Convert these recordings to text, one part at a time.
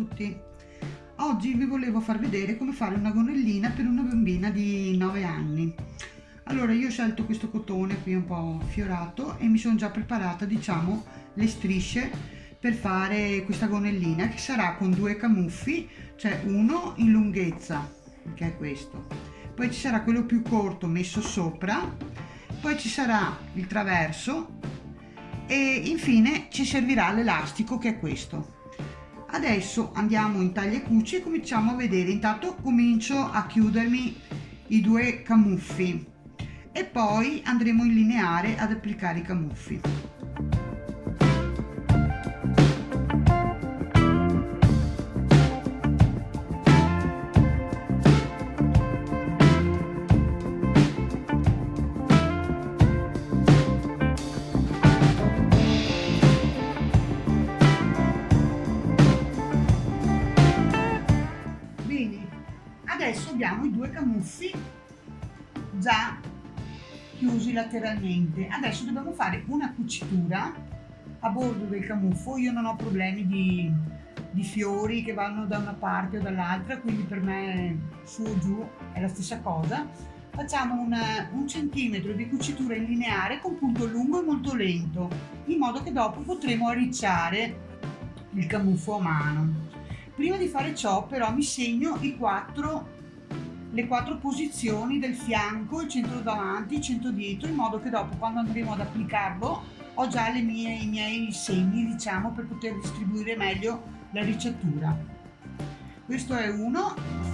tutti! Oggi vi volevo far vedere come fare una gonnellina per una bambina di 9 anni. Allora io ho scelto questo cotone qui un po' fiorato e mi sono già preparata diciamo le strisce per fare questa gonnellina che sarà con due camuffi, cioè uno in lunghezza che è questo, poi ci sarà quello più corto messo sopra, poi ci sarà il traverso e infine ci servirà l'elastico che è questo adesso andiamo in taglia cuci e cominciamo a vedere. Intanto comincio a chiudermi i due camuffi e poi andremo in lineare ad applicare i camuffi due camuffi già chiusi lateralmente. Adesso dobbiamo fare una cucitura a bordo del camuffo. Io non ho problemi di, di fiori che vanno da una parte o dall'altra quindi per me su o giù è la stessa cosa. Facciamo una, un centimetro di cucitura in lineare con punto lungo e molto lento in modo che dopo potremo arricciare il camuffo a mano. Prima di fare ciò però mi segno i quattro le quattro posizioni del fianco, il centro davanti, il centro dietro, in modo che dopo quando andremo ad applicarlo ho già mie, i miei segni, diciamo, per poter distribuire meglio la ricettura. Questo è uno.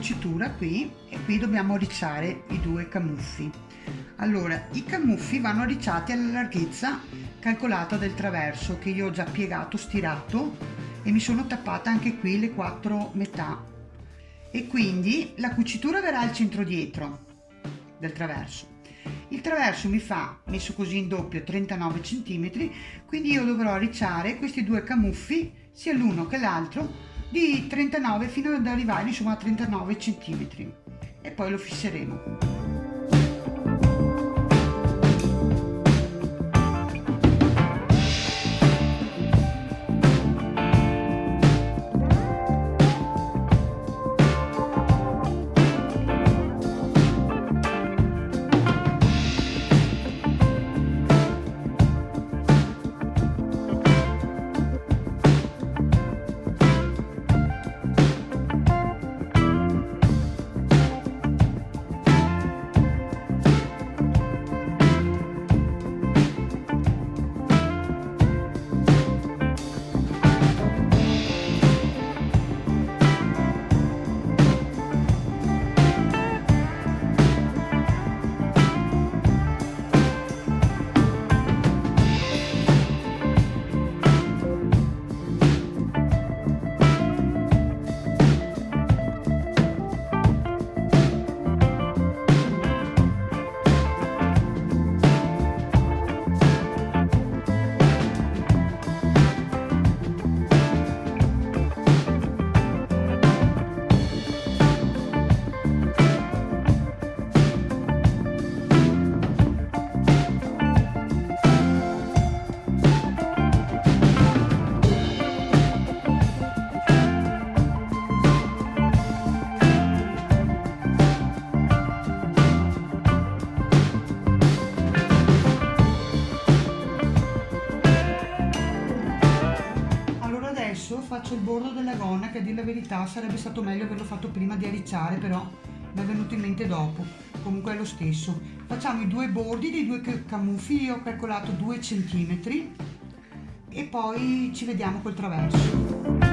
Cucitura qui e qui dobbiamo ricciare i due camuffi. Allora i camuffi vanno ricciati alla larghezza calcolata del traverso che io ho già piegato stirato e mi sono tappata anche qui le quattro metà. E quindi la cucitura verrà al centro dietro del traverso. Il traverso mi fa messo così in doppio 39 cm quindi io dovrò ricciare questi due camuffi sia l'uno che l'altro di 39 fino ad arrivare insomma a 39 centimetri. E poi lo fisseremo faccio il bordo della gonna che a dire la verità sarebbe stato meglio averlo fatto prima di arricciare però mi è venuto in mente dopo. Comunque è lo stesso. Facciamo i due bordi dei due camuffi io ho calcolato 2 cm e poi ci vediamo col traverso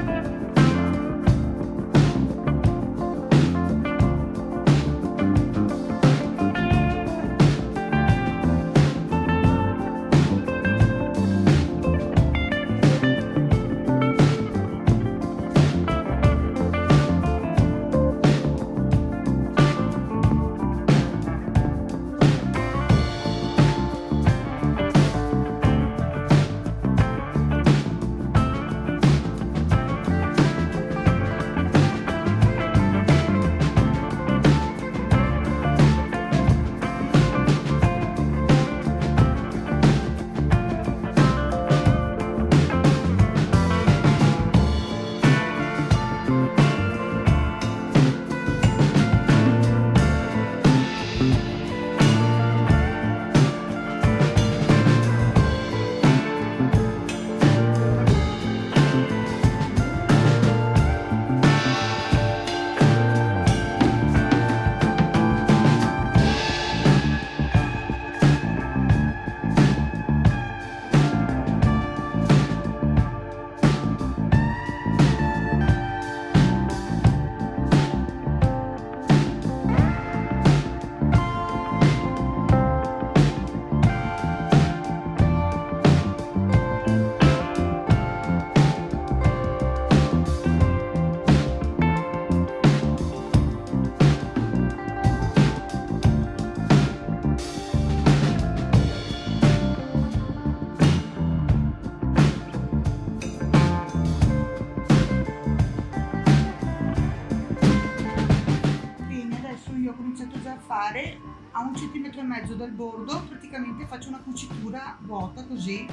a un centimetro e mezzo dal bordo praticamente faccio una cucitura vuota così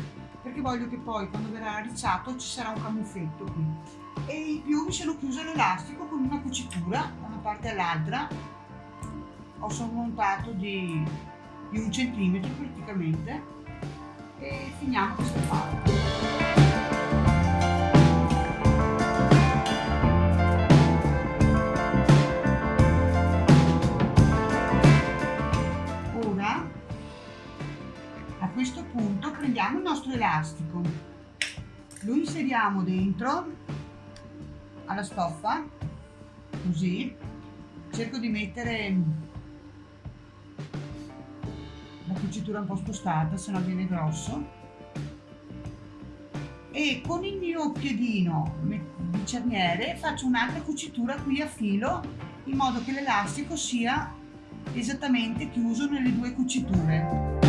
perché voglio che poi quando verrà arricciato ci sarà un camuffetto qui. E in più mi sono chiusa l'elastico con una cucitura da una parte all'altra. Ho sormontato di, di un centimetro praticamente. E finiamo questa parte prendiamo il nostro elastico, lo inseriamo dentro alla stoffa, così, cerco di mettere la cucitura un po' spostata, se no viene grosso, e con il mio piedino di cerniere faccio un'altra cucitura qui a filo in modo che l'elastico sia esattamente chiuso nelle due cuciture.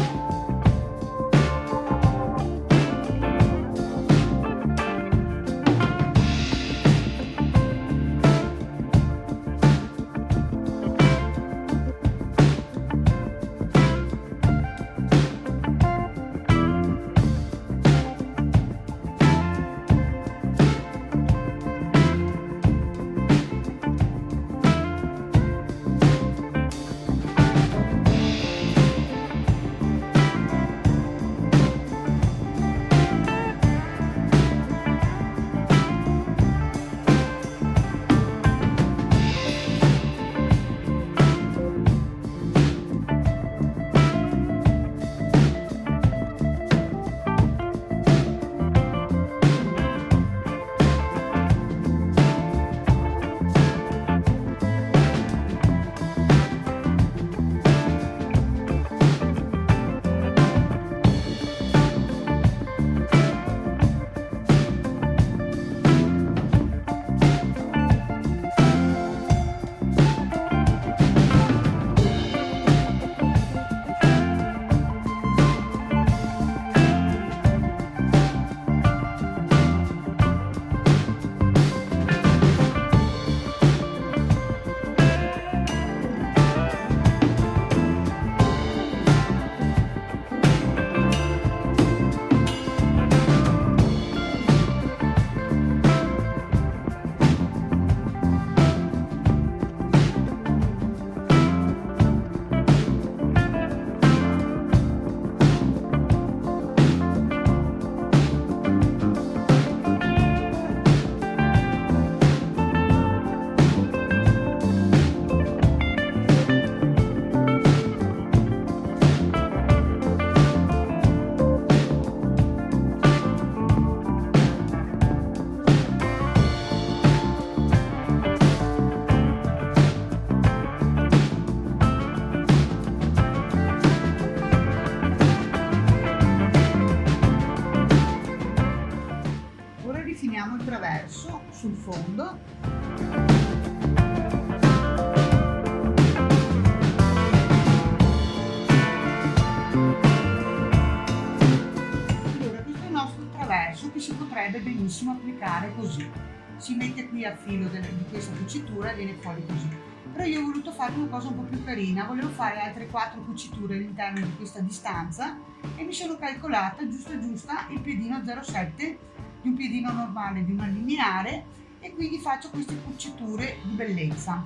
Benissimo applicare così. Si mette qui a filo delle, di questa cucitura e viene fuori così. Però io ho voluto fare una cosa un po' più carina volevo fare altre quattro cuciture all'interno di questa distanza e mi sono calcolata giusta giusta il piedino 0,7 di un piedino normale di una lineare e quindi faccio queste cuciture di bellezza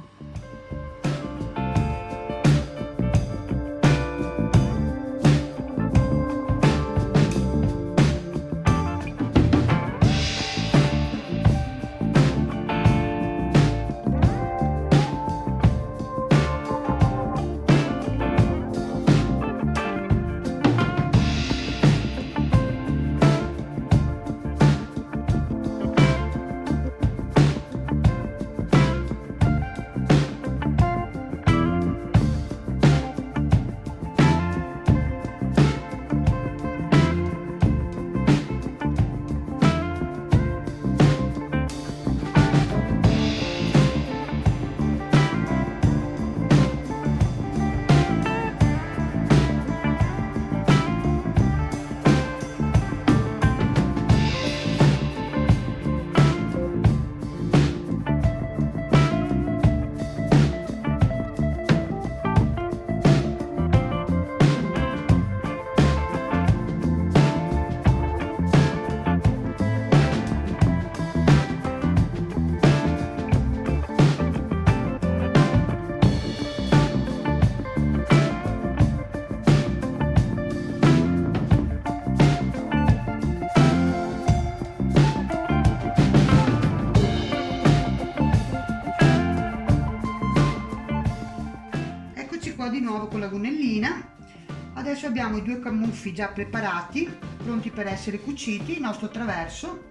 abbiamo i due camuffi già preparati pronti per essere cuciti il nostro traverso.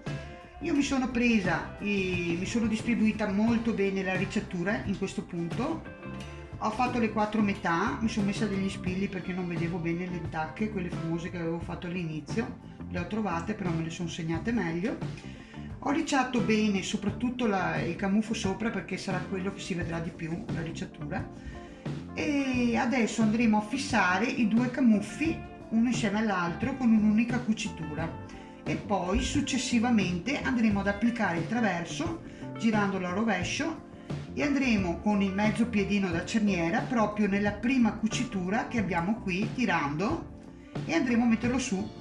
Io mi sono presa e mi sono distribuita molto bene la ricciatura in questo punto. Ho fatto le quattro metà mi sono messa degli spilli perché non vedevo bene le tacche quelle famose che avevo fatto all'inizio. Le ho trovate però me le sono segnate meglio. Ho ricciato bene soprattutto la, il camuffo sopra perché sarà quello che si vedrà di più la ricciatura e adesso andremo a fissare i due camuffi uno insieme all'altro con un'unica cucitura. E poi successivamente andremo ad applicare il traverso girandolo a rovescio e andremo con il mezzo piedino da cerniera proprio nella prima cucitura che abbiamo qui tirando e andremo a metterlo su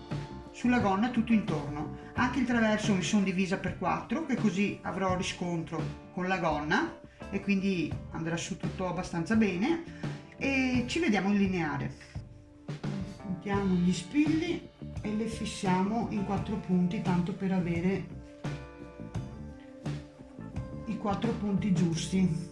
sulla gonna tutto intorno. Anche il traverso mi sono divisa per 4 che così avrò riscontro con la gonna e quindi andrà su tutto abbastanza bene. E ci vediamo in lineare. Mettiamo gli spilli e le fissiamo in quattro punti tanto per avere i quattro punti giusti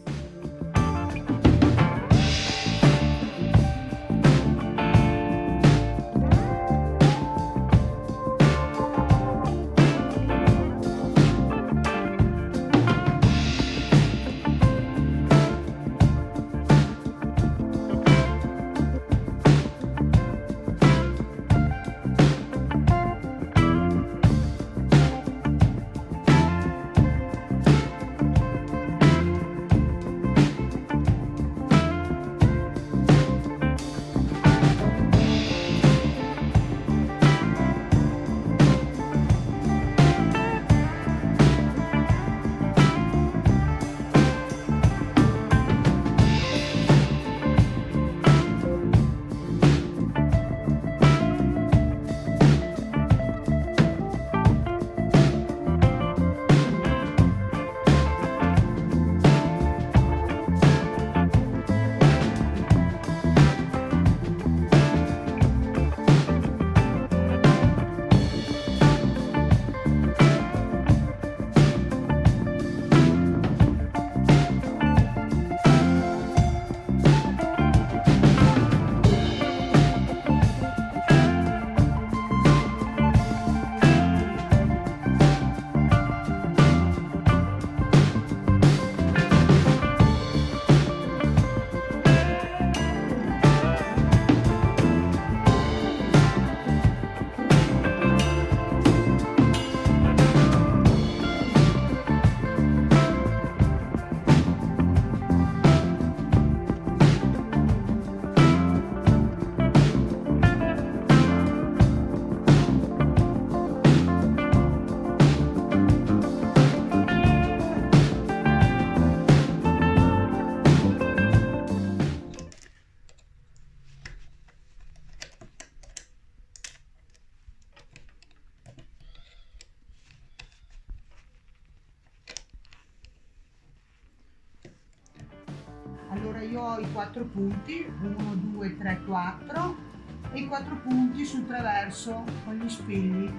4 punti 1 2 3 4 e 4 punti sul traverso con gli spilli.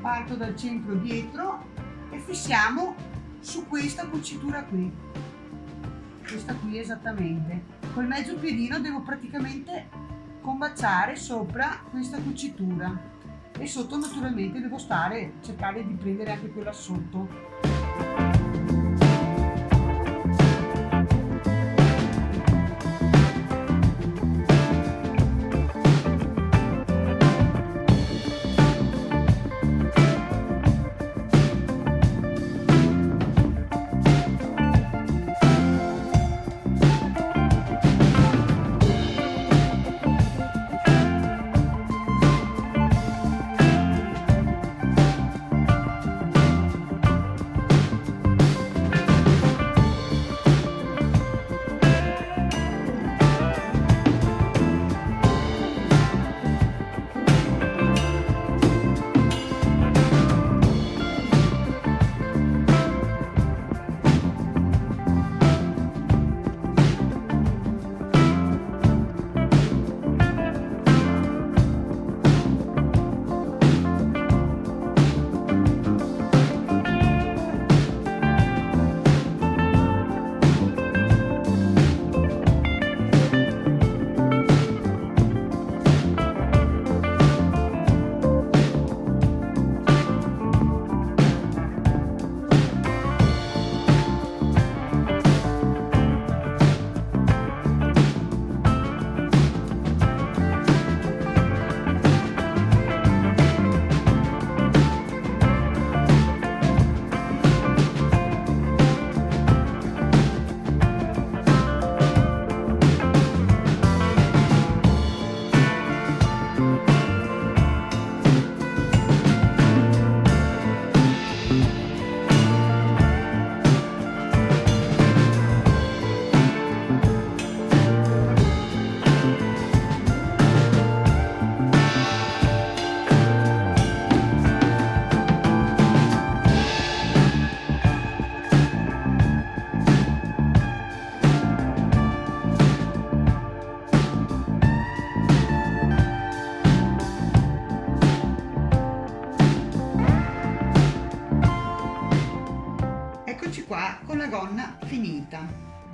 Parto dal centro dietro e fissiamo su questa cucitura qui. Questa qui esattamente. Col mezzo piedino devo praticamente combaciare sopra questa cucitura. E sotto naturalmente devo stare cercare di prendere anche quella sotto.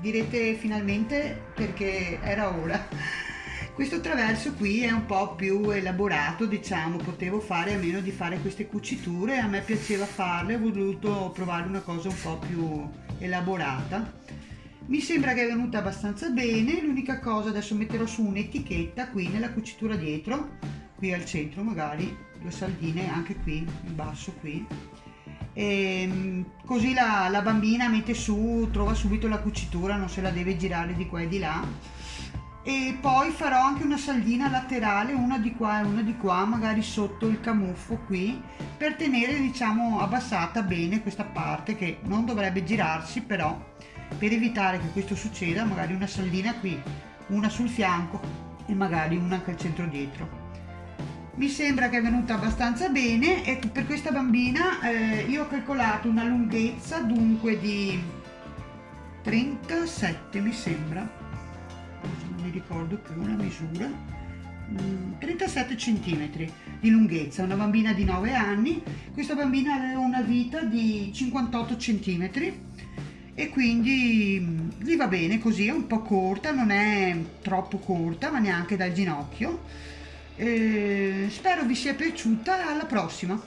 Direte finalmente perché era ora. Questo traverso qui è un po' più elaborato diciamo potevo fare a meno di fare queste cuciture a me piaceva farle ho voluto provare una cosa un po' più elaborata. Mi sembra che è venuta abbastanza bene l'unica cosa adesso metterò su un'etichetta qui nella cucitura dietro qui al centro magari due saldine anche qui in basso qui e ehm, così la, la, bambina mette su, trova subito la cucitura, non se la deve girare di qua e di là. E poi farò anche una saldina laterale, una di qua e una di qua, magari sotto il camuffo qui, per tenere diciamo abbassata bene questa parte che non dovrebbe girarsi, però per evitare che questo succeda magari una saldina qui, una sul fianco e magari una anche al centro dietro mi sembra che è venuta abbastanza bene e per questa bambina eh, io ho calcolato una lunghezza dunque di 37 mi sembra. Non mi ricordo più la misura. 37 mm, centimetri di lunghezza una bambina di 9 anni. Questa bambina aveva una vita di 58 centimetri e quindi mm, gli va bene così è un po' corta non è troppo corta ma neanche dal ginocchio eh, spero vi sia piaciuta alla prossima